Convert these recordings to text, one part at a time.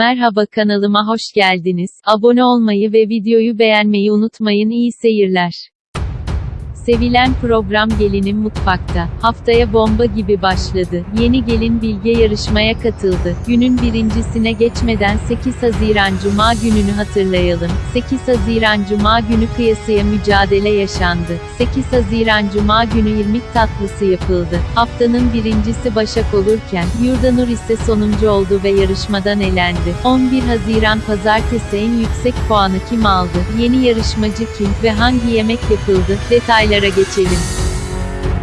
Merhaba kanalıma hoş geldiniz. Abone olmayı ve videoyu beğenmeyi unutmayın. İyi seyirler. Sevilen program Gelinim Mutfakta. Haftaya bomba gibi başladı. Yeni gelin Bilge yarışmaya katıldı. Günün birincisine geçmeden 8 Haziran Cuma gününü hatırlayalım. 8 Haziran Cuma günü kıyasıya mücadele yaşandı. 8 Haziran Cuma günü irmik tatlısı yapıldı. Haftanın birincisi Başak olurken, Yurdanur ise sonuncu oldu ve yarışmadan elendi. 11 Haziran Pazartesi en yüksek puanı kim aldı? Yeni yarışmacı kim ve hangi yemek yapıldı? Detaylara geçelim.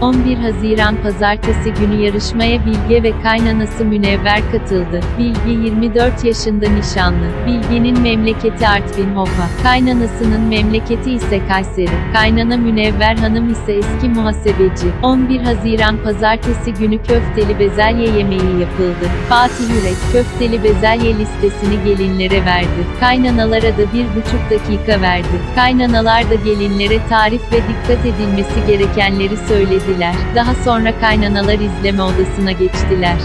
11 Haziran Pazartesi günü yarışmaya Bilge ve kaynanası Münevver katıldı. Bilge 24 yaşında nişanlı. Bilge'nin memleketi Artvin Hopa. Kaynanasının memleketi ise Kayseri. Kaynana Münevver Hanım ise eski muhasebeci. 11 Haziran Pazartesi günü köfteli bezelye yemeği yapıldı. Fatih Yürek, köfteli bezelye listesini gelinlere verdi. Kaynanalara da bir buçuk dakika verdi. Kaynanalar da gelinlere tarif ve dikkat edilmesi gerekenleri söyledi söylediler. Daha sonra kaynanalar izleme odasına geçtiler.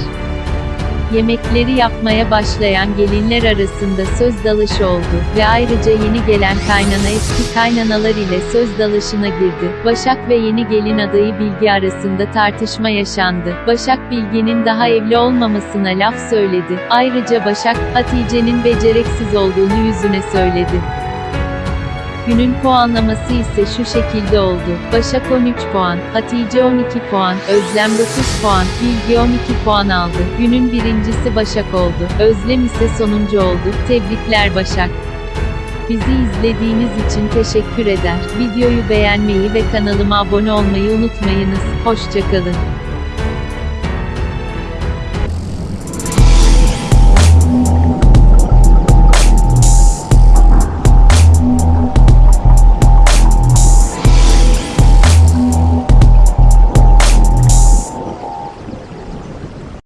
Yemekleri yapmaya başlayan gelinler arasında söz dalışı oldu ve ayrıca yeni gelen kaynana eski kaynanalar ile söz dalışına girdi. Başak ve yeni gelin adayı Bilge arasında tartışma yaşandı. Başak Bilge'nin daha evli olmamasına laf söyledi. Ayrıca Başak, Hatice'nin becereksiz olduğunu yüzüne söyledi. Günün puanlaması ise şu şekilde oldu. Başak 13 puan, Hatice 12 puan, Özlem 9 puan, Bilge 12 puan aldı. Günün birincisi Başak oldu. Özlem ise sonuncu oldu. Tebrikler Başak. Bizi izlediğiniz için teşekkür eder. Videoyu beğenmeyi ve kanalıma abone olmayı unutmayınız. Hoşçakalın.